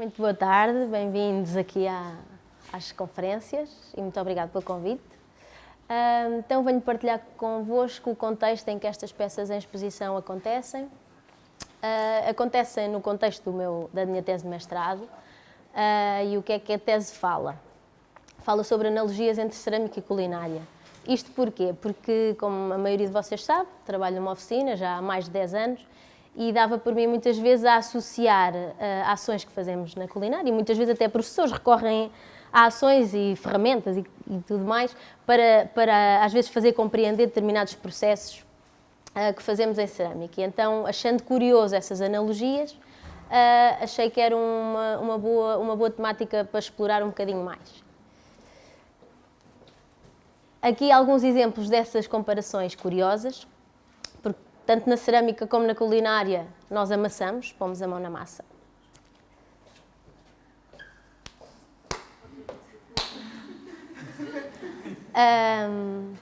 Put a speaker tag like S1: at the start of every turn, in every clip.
S1: muito boa tarde, bem-vindos aqui à, às conferências e muito obrigado pelo convite. Então venho partilhar convosco o contexto em que estas peças em exposição acontecem. Uh, acontecem no contexto meu, da minha tese de mestrado uh, e o que é que a tese fala? Fala sobre analogias entre cerâmica e culinária. Isto porquê? Porque, como a maioria de vocês sabe, trabalho numa oficina já há mais de 10 anos e dava por mim muitas vezes a associar uh, ações que fazemos na culinária e muitas vezes até professores recorrem a ações e ferramentas e, e tudo mais para, para às vezes fazer compreender determinados processos uh, que fazemos em cerâmica. E então, achando curioso essas analogias, uh, achei que era uma, uma, boa, uma boa temática para explorar um bocadinho mais. Aqui alguns exemplos dessas comparações curiosas tanto na cerâmica como na culinária, nós amassamos, pomos a mão na massa. Um,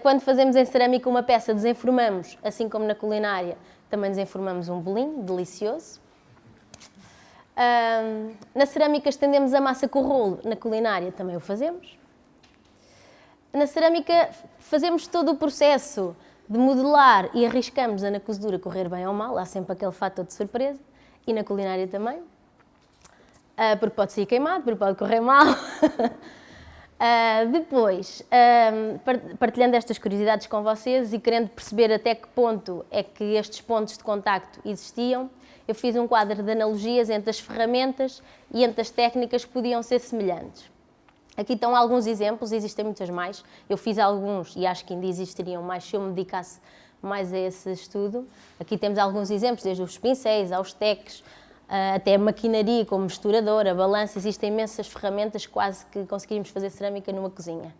S1: quando fazemos em cerâmica uma peça, desenformamos, assim como na culinária, também desenformamos um bolinho delicioso. Um, na cerâmica estendemos a massa com o rolo, na culinária também o fazemos. Na cerâmica fazemos todo o processo de modelar e arriscamos a na cozedura correr bem ou mal, há sempre aquele fator de surpresa, e na culinária também, uh, porque pode ser queimado, porque pode correr mal. uh, depois, uh, partilhando estas curiosidades com vocês e querendo perceber até que ponto é que estes pontos de contacto existiam, eu fiz um quadro de analogias entre as ferramentas e entre as técnicas que podiam ser semelhantes. Aqui estão alguns exemplos, existem muitas mais. Eu fiz alguns e acho que ainda existiriam mais se eu me dedicasse mais a esse estudo. Aqui temos alguns exemplos, desde os pincéis aos teques, ah, até a maquinaria como misturadora, balança, existem imensas ferramentas, quase que conseguimos fazer cerâmica numa cozinha.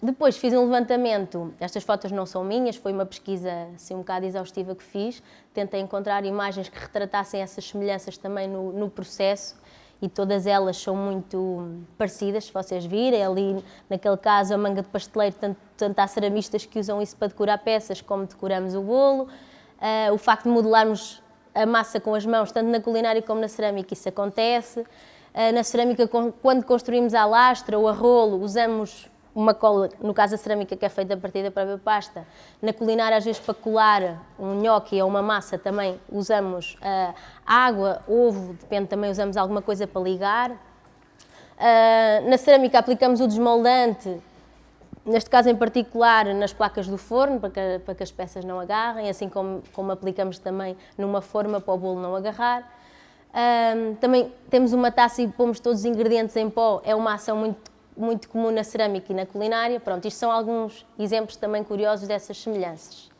S1: Depois fiz um levantamento, estas fotos não são minhas, foi uma pesquisa assim, um bocado exaustiva que fiz, tentei encontrar imagens que retratassem essas semelhanças também no, no processo e todas elas são muito parecidas, se vocês virem, ali naquele caso a manga de pasteleiro, tanto, tanto há ceramistas que usam isso para decorar peças como decoramos o bolo, uh, o facto de modelarmos a massa com as mãos, tanto na culinária como na cerâmica, isso acontece, uh, na cerâmica quando construímos a lastra ou a rolo, usamos uma cola, no caso a cerâmica que é feita a partir da própria pasta. Na culinária, às vezes, para colar um nhoque ou uma massa, também usamos uh, água, ovo, depende, também usamos alguma coisa para ligar. Uh, na cerâmica aplicamos o desmoldante, neste caso em particular nas placas do forno, para que, para que as peças não agarrem, assim como, como aplicamos também numa forma para o bolo não agarrar. Uh, também temos uma taça e pomos todos os ingredientes em pó, é uma ação muito muito comum na cerâmica e na culinária. Pronto, isto são alguns exemplos também curiosos dessas semelhanças.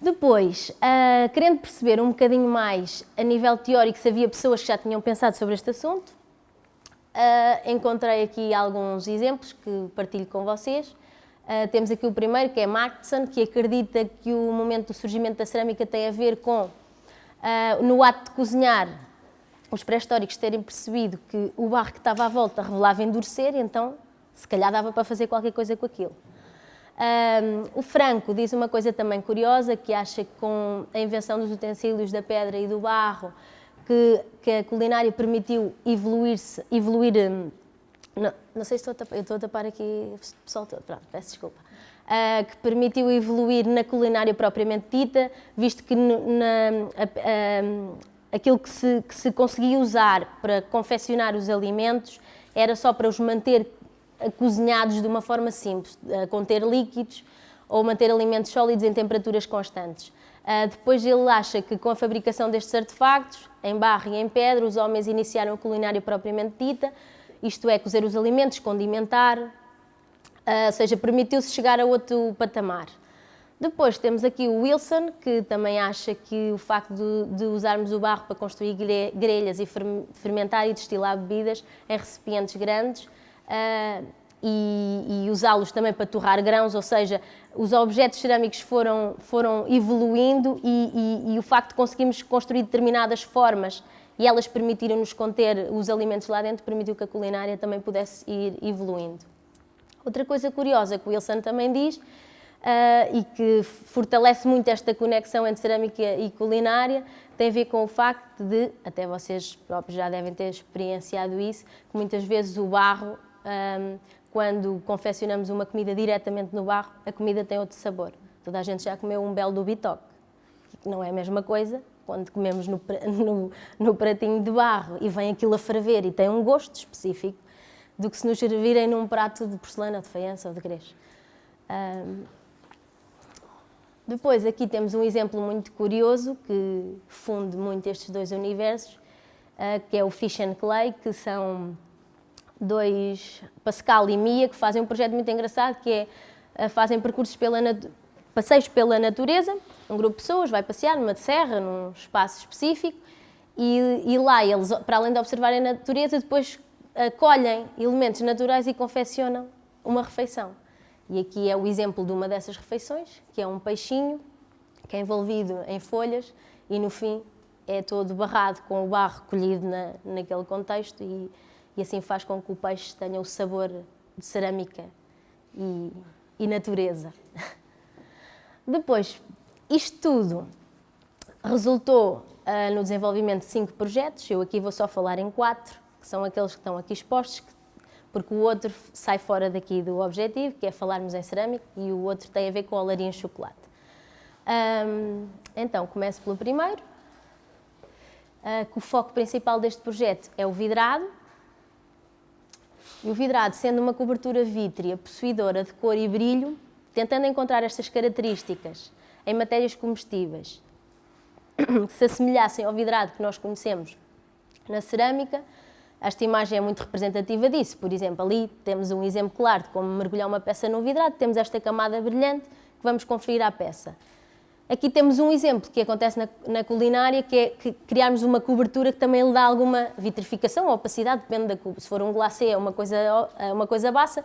S1: Depois, uh, querendo perceber um bocadinho mais a nível teórico se havia pessoas que já tinham pensado sobre este assunto, uh, encontrei aqui alguns exemplos que partilho com vocês. Uh, temos aqui o primeiro, que é Markson, que acredita que o momento do surgimento da cerâmica tem a ver com, no ato de cozinhar, os pré-históricos terem percebido que o barro que estava à volta revelava endurecer, então se calhar dava para fazer qualquer coisa com aquilo. Um, o Franco diz uma coisa também curiosa, que acha que com a invenção dos utensílios da pedra e do barro, que, que a culinária permitiu evoluir-se, evoluir, hum, não, não, sei se estou a tapar, estou a tapar aqui o pessoal todo, pronto, peço desculpa, uh, que permitiu evoluir na culinária propriamente dita, visto que na, a, aquilo que se, que se conseguia usar para confeccionar os alimentos era só para os manter cozinhados de uma forma simples, a conter líquidos ou manter alimentos sólidos em temperaturas constantes. Uh, depois ele acha que com a fabricação destes artefactos, em barro e em pedra, os homens iniciaram a culinária propriamente dita, isto é, cozer os alimentos, condimentar, uh, ou seja, permitiu-se chegar a outro patamar. Depois temos aqui o Wilson, que também acha que o facto de, de usarmos o barro para construir grelhas e fermentar e destilar bebidas em recipientes grandes uh, e, e usá-los também para torrar grãos, ou seja, os objetos cerâmicos foram, foram evoluindo e, e, e o facto de conseguirmos construir determinadas formas e elas permitiram-nos conter os alimentos lá dentro, permitiu que a culinária também pudesse ir evoluindo. Outra coisa curiosa que o Wilson também diz uh, e que fortalece muito esta conexão entre cerâmica e culinária, tem a ver com o facto de, até vocês próprios já devem ter experienciado isso, que muitas vezes o barro, um, quando confeccionamos uma comida diretamente no barro, a comida tem outro sabor. Toda a gente já comeu um belo do bitoque, que não é a mesma coisa quando comemos no, no, no, pratinho de barro e vem aquilo a ferver e tem um gosto específico, do que se nos servirem num prato de porcelana, de faiança ou de greix. Um, depois, aqui temos um exemplo muito curioso que funde muito estes dois universos, uh, que é o Fish and Clay, que são dois, Pascal e Mia, que fazem um projeto muito engraçado, que é, uh, fazem percursos pela passeios pela natureza, um grupo de pessoas vai passear numa serra, num espaço específico, e, e lá eles, para além de observarem a natureza, depois colhem elementos naturais e confeccionam uma refeição. E aqui é o exemplo de uma dessas refeições, que é um peixinho, que é envolvido em folhas e no fim é todo barrado com o barro colhido na, naquele contexto e, e assim faz com que o peixe tenha o sabor de cerâmica e, e natureza. Depois, isto tudo resultou uh, no desenvolvimento de cinco projetos, eu aqui vou só falar em quatro, que são aqueles que estão aqui expostos, porque o outro sai fora daqui do objetivo, que é falarmos em cerâmica, e o outro tem a ver com a olaria em chocolate. Um, então, começo pelo primeiro, uh, que o foco principal deste projeto é o vidrado. E o vidrado, sendo uma cobertura vítrea possuidora de cor e brilho, tentando encontrar estas características em matérias comestíveis que se assemelhassem ao vidrado que nós conhecemos na cerâmica, esta imagem é muito representativa disso. Por exemplo, ali temos um exemplo claro de como mergulhar uma peça no vidrado, temos esta camada brilhante que vamos conferir à peça. Aqui temos um exemplo que acontece na, na culinária, que é que criarmos uma cobertura que também lhe dá alguma vitrificação ou opacidade, depende da cuba. Se for um glacê é uma coisa, é uma coisa bassa,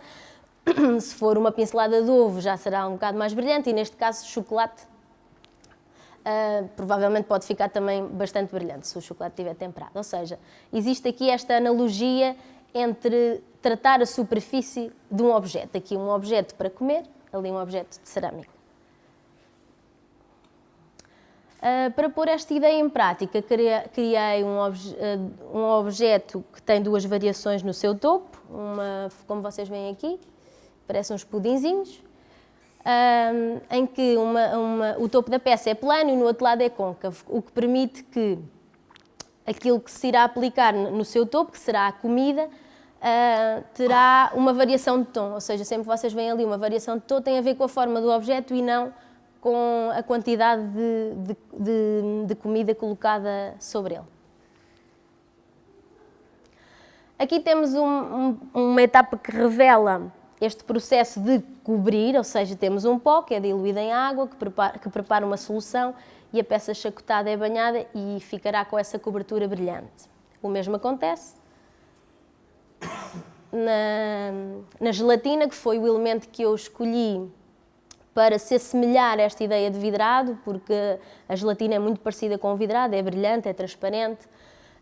S1: se for uma pincelada de ovo já será um bocado mais brilhante e neste caso chocolate uh, provavelmente pode ficar também bastante brilhante se o chocolate estiver temperado. Ou seja, existe aqui esta analogia entre tratar a superfície de um objeto. Aqui um objeto para comer, ali um objeto de cerâmica. Uh, para pôr esta ideia em prática, criei um, obje uh, um, objeto que tem duas variações no seu topo, uma, como vocês veem aqui, parecem uns pudinzinhos, um, em que uma, uma, o topo da peça é plano e no outro lado é côncavo, o que permite que aquilo que se irá aplicar no seu topo, que será a comida, uh, terá uma variação de tom, ou seja, sempre que vocês veem ali uma variação de tom tem a ver com a forma do objeto e não com a quantidade de, de, de, de comida colocada sobre ele. Aqui temos um, um, uma etapa que revela este processo de cobrir, ou seja, temos um pó que é diluído em água, que prepara, que prepara uma solução e a peça chacotada é banhada e ficará com essa cobertura brilhante. O mesmo acontece na, na gelatina, que foi o elemento que eu escolhi para se assemelhar a esta ideia de vidrado, porque a gelatina é muito parecida com o vidrado, é brilhante, é transparente,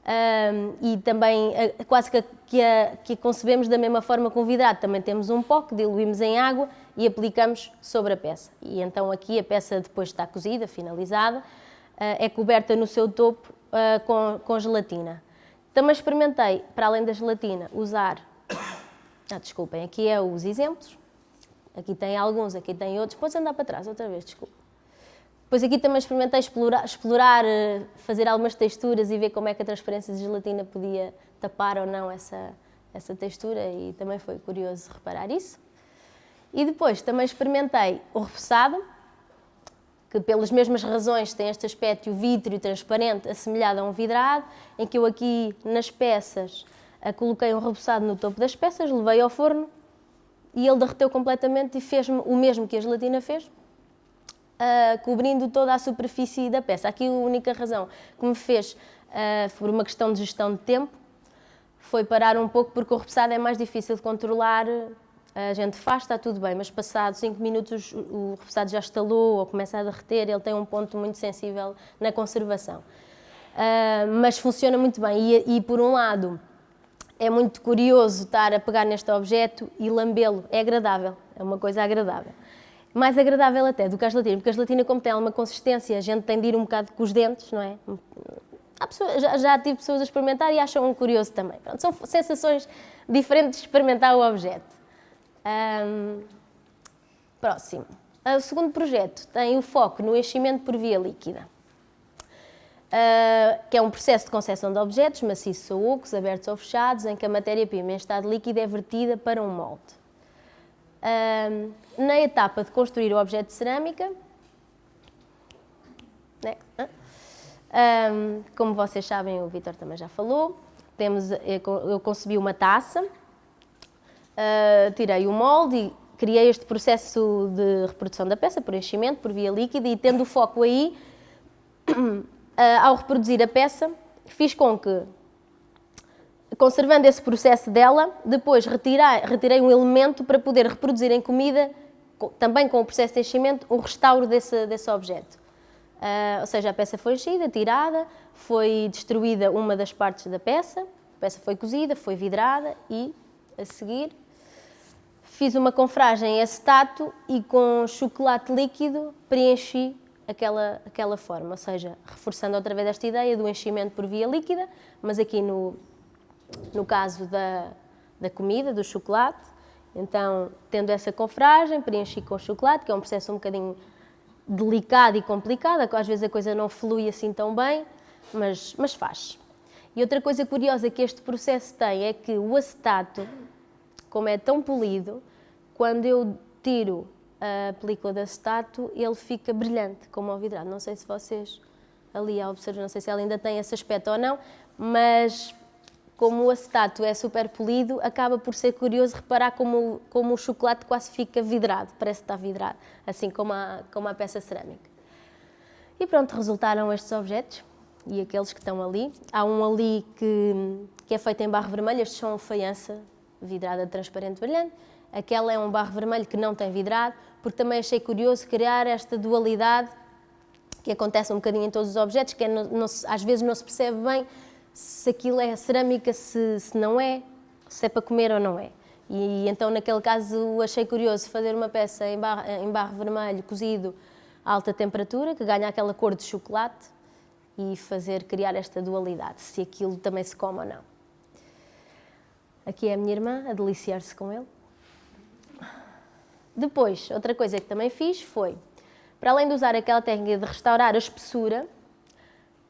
S1: um, e também uh, quase que, que, a, que a concebemos da mesma forma com o vidrado. Também temos um pó que diluímos em água e aplicamos sobre a peça. E então aqui a peça depois está cozida, finalizada, uh, é coberta no seu topo uh, com, com gelatina. Também experimentei, para além da gelatina, usar... Ah, desculpem, aqui é os exemplos. Aqui tem alguns, aqui tem outros. Podes andar para trás outra vez, desculpa. Depois aqui também experimentei explorar, explorar, eh, fazer algumas texturas e ver como é que a transparência de gelatina podia tapar ou não essa, essa textura e também foi curioso reparar isso. E depois também experimentei o repousado, que pelas mesmas razões tem este aspecto vítreo transparente assemelhado a um vidrado, em que eu aqui nas peças coloquei um repousado no topo das peças, levei ao forno e ele derreteu completamente e fez-me o mesmo que a gelatina fez, uh, cobrindo toda a superfície da peça. Aqui a única razão que me fez, uh, por uma questão de gestão de tempo, foi parar um pouco porque o repousado é mais difícil de controlar. A gente faz, está tudo bem, mas passados 5 minutos o repousado já estalou ou começa a derreter, ele tem um ponto muito sensível na conservação. Uh, mas funciona muito bem e, e, por um lado é muito curioso estar a pegar neste objeto e lambê-lo, é agradável, é uma coisa agradável. Mais agradável até do que a gelatina, porque a gelatina, como tem uma consistência, a gente tem de ir um bocado com os dentes, não é? Já, já, tive pessoas a experimentar e acham um curioso também. Pronto, são sensações diferentes de experimentar o objeto. Um, próximo. O segundo projeto tem o foco no enchimento por via líquida, uh, que é um processo de concessão de objetos maciços ou ocos, abertos ou fechados, em que a matéria-prima em estado líquido é vertida para um molde. Na etapa de construir o objeto de cerâmica, né? como vocês sabem, o Vitor também já falou, temos, eu concebi uma taça, uh, tirei o molde e criei este processo de reprodução da peça por enchimento, por via líquida e tendo o foco aí, uh, ao reproduzir a peça, fiz com que, conservando esse processo dela, depois retirei, retirei um elemento para poder reproduzir em comida, também com o processo de enchimento, o restauro desse, desse objeto. Uh, ou seja, a peça foi enchida, tirada, foi destruída uma das partes da peça, a peça foi cozida, foi vidrada e, a seguir, fiz uma confragem em acetato e com chocolate líquido preenchi aquela, aquela forma, ou seja, reforçando outra vez esta ideia do enchimento por via líquida, mas aqui no, no caso da, da comida, do chocolate, então, tendo essa confragem, preenchi com chocolate, que é um processo um bocadinho delicado e complicado, às vezes a coisa não flui assim tão bem, mas, mas faz. E outra coisa curiosa que este processo tem é que o acetato como é tão polido, quando eu tiro a película de acetato, ele fica brilhante, como ao vidrado. Não sei se vocês ali a observar, não sei se ela ainda tem esse aspecto ou não, mas como o acetato é super polido, acaba por ser curioso reparar como, como o chocolate quase fica vidrado, parece que está vidrado, assim como a, como a peça cerâmica. E pronto, resultaram estes objetos e aqueles que estão ali. Há um ali que, que é feito em barro vermelho, estes são faiança vidrada transparente brilhante. Aquela é um barro vermelho que não tem vidrado, porque também achei curioso criar esta dualidade que acontece um bocadinho em todos os objetos, que é, não, não, às vezes não se percebe bem se aquilo é cerâmica, se, se não é, se é para comer ou não é. E então, naquele caso, achei curioso fazer uma peça em barro, em barro vermelho cozido a alta temperatura, que ganha aquela cor de chocolate, e fazer criar esta dualidade, se aquilo também se come ou não. Aqui é a minha irmã a deliciar-se com ele. Depois, outra coisa que também fiz foi, para além de usar aquela técnica de restaurar a espessura,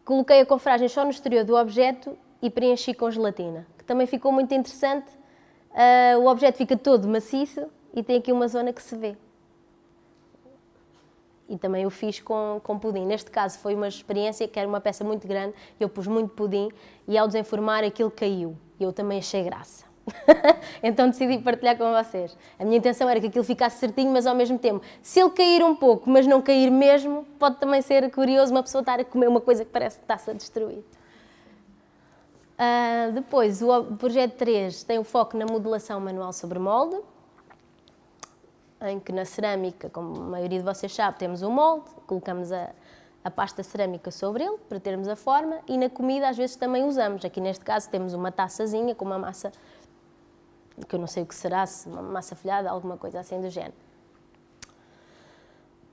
S1: coloquei a confragem só no exterior do objeto e preenchi com gelatina, que também ficou muito interessante. Uh, o objeto fica todo maciço e tem aqui uma zona que se vê. E também o fiz com, com pudim. Neste caso foi uma experiência que era uma peça muito grande, eu pus muito pudim e ao desenformar aquilo caiu. Eu também achei graça. então decidi partilhar com vocês. A minha intenção era que aquilo ficasse certinho, mas ao mesmo tempo, se ele cair um pouco, mas não cair mesmo, pode também ser curioso uma pessoa estar a comer uma coisa que parece que está-se a destruir. Uh, depois, o projeto 3 tem o foco na modelação manual sobre molde, em que na cerâmica, como a maioria de vocês sabe, temos o molde, colocamos a, a pasta cerâmica sobre ele para termos a forma e na comida às vezes também usamos. Aqui neste caso temos uma taçazinha com uma massa que eu não sei o que será, se uma massa folhada, alguma coisa assim do género.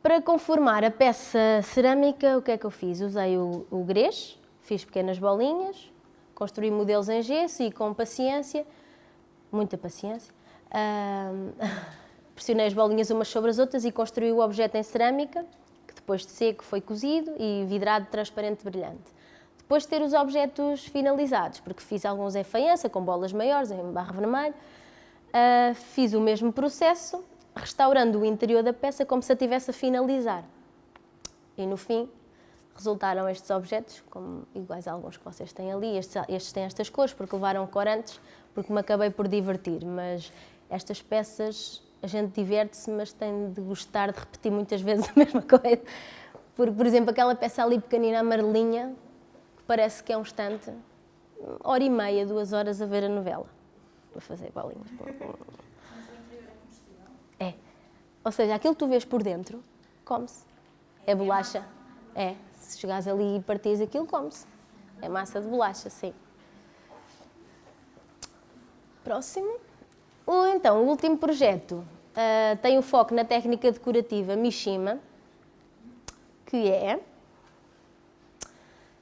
S1: Para conformar a peça cerâmica, o que é que eu fiz? Usei o, o grês, fiz pequenas bolinhas, construí modelos em gesso e com paciência, muita paciência, uh, pressionei as bolinhas umas sobre as outras e construí o objeto em cerâmica, que depois de seco foi cozido e vidrado transparente brilhante. Depois de ter os objetos finalizados, porque fiz alguns em faiança, com bolas maiores, em barro vermelho, uh, fiz o mesmo processo, restaurando o interior da peça como se a tivesse a finalizar. E no fim, resultaram estes objetos, como iguais a alguns que vocês têm ali, estes, estes têm estas cores, porque levaram corantes, porque me acabei por divertir, mas estas peças a gente diverte-se, mas tem de gostar de repetir muitas vezes a mesma coisa. Porque, por exemplo, aquela peça ali pequenina amarelinha, parece que é um instante, hora e meia, duas horas a ver a novela. Para fazer bolinhas. É. Ou seja, aquilo que tu vês por dentro, come-se. É bolacha. É. Se chegares ali e partires aquilo, come-se. É massa de bolacha, sim. Próximo. O, então, o último projeto uh, tem o foco na técnica decorativa Mishima, que é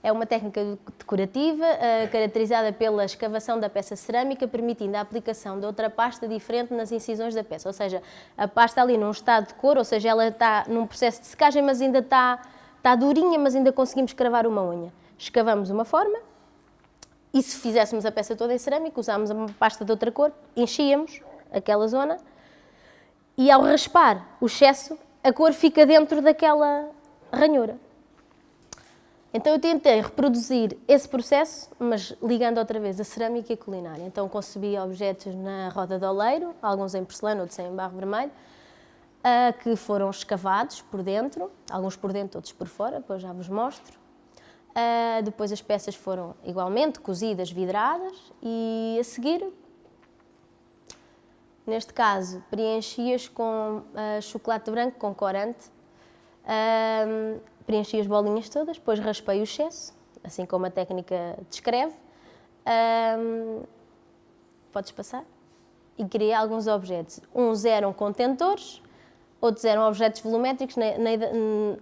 S1: é uma técnica decorativa uh, caracterizada pela escavação da peça cerâmica, permitindo a aplicação de outra pasta diferente nas incisões da peça. Ou seja, a pasta ali num estado de cor, ou seja, ela está num processo de secagem, mas ainda está, está durinha, mas ainda conseguimos cravar uma unha. Escavamos uma forma e se fizéssemos a peça toda em cerâmica, usámos uma pasta de outra cor, enchíamos aquela zona e ao raspar o excesso, a cor fica dentro daquela ranhura. Então eu tentei reproduzir esse processo, mas ligando outra vez a cerâmica e a culinária. Então concebi objetos na roda de oleiro, alguns em porcelana, outros em barro vermelho, uh, que foram escavados por dentro, alguns por dentro, outros por fora, depois já vos mostro. Uh, depois as peças foram igualmente cozidas, vidradas e a seguir, neste caso, preenchi-as com uh, chocolate branco com corante. Preenchi as bolinhas todas, depois raspei o excesso, assim como a técnica descreve. Um, podes passar? E criei alguns objetos. Uns eram contentores, outros eram objetos volumétricos. Na, na,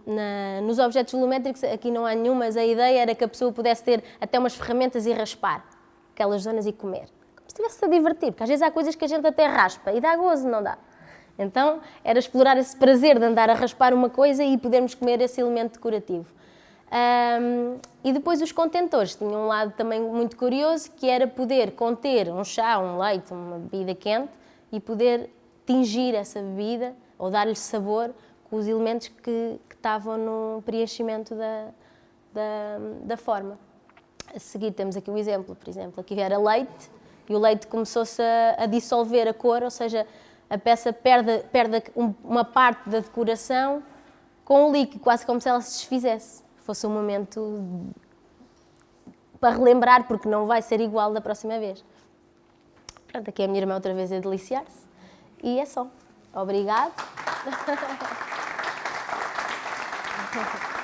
S1: na, nos objetos volumétricos aqui não há nenhum, mas a ideia era que a pessoa pudesse ter até umas ferramentas e raspar aquelas zonas e comer. Como se estivesse a divertir, porque às vezes há coisas que a gente até raspa e dá gozo, não dá? Então, era explorar esse prazer de andar a raspar uma coisa e podermos comer esse elemento decorativo. Um, e depois os contentores tinham um lado também muito curioso, que era poder conter um chá, um leite, uma bebida quente e poder tingir essa bebida ou dar-lhe sabor com os elementos que, que estavam no preenchimento da, da, da, forma. A seguir temos aqui o exemplo, por exemplo, aqui era leite e o leite começou-se a, a dissolver a cor, ou seja, a peça perde, perde uma parte da decoração com o líquido, quase como se ela se desfizesse. Fosse um momento para relembrar, porque não vai ser igual da próxima vez. Pronto, aqui a minha irmã outra vez a deliciar-se. E é só. Obrigado.